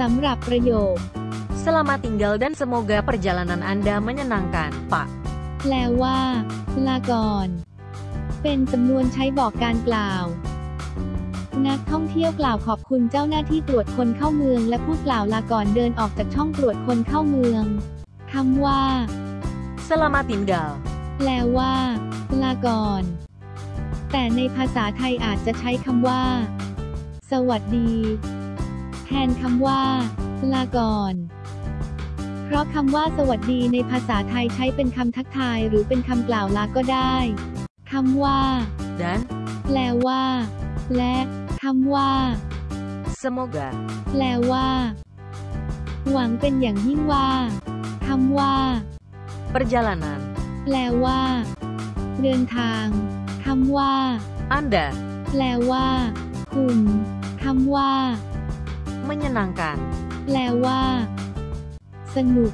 สำหรับประโยค Selamat tinggal dan semoga perjalanan Anda menyenangkan, Pak. แปลว่า ลาก่อน เป็นสำนวนใช้บอกการกล่าว นักท่องเที่ยวกล่าวขอบคุณเจ้าหน้าที่ตรวจคนเข้าเมือง และพูดกล่าวลาก่อนเดินออกจากช่องตรวจคนเข้าเมืองคำว่า Selamat tinggal. แปลว่า ลาก่อน แต่ในภาษาไทยอาจจะใช้คำว่า สวัสดีแท นคำว่า ลาก่อน เพราะคำว่าสวัสดีในภาษาไทยใช้เป็นคำทักทายหรือเป็นคำกล่าวลาก็ได้ คำว่า Dan แปลว่า และคำว่า semoga แปลว่า หวังเป็นอย่างยิ่งว่าคำว่า perjalanan แปลว่า เดินทางคำว่า Anda แปลว่า คุณคำว่า menyenangkan. แปลว่า สนุก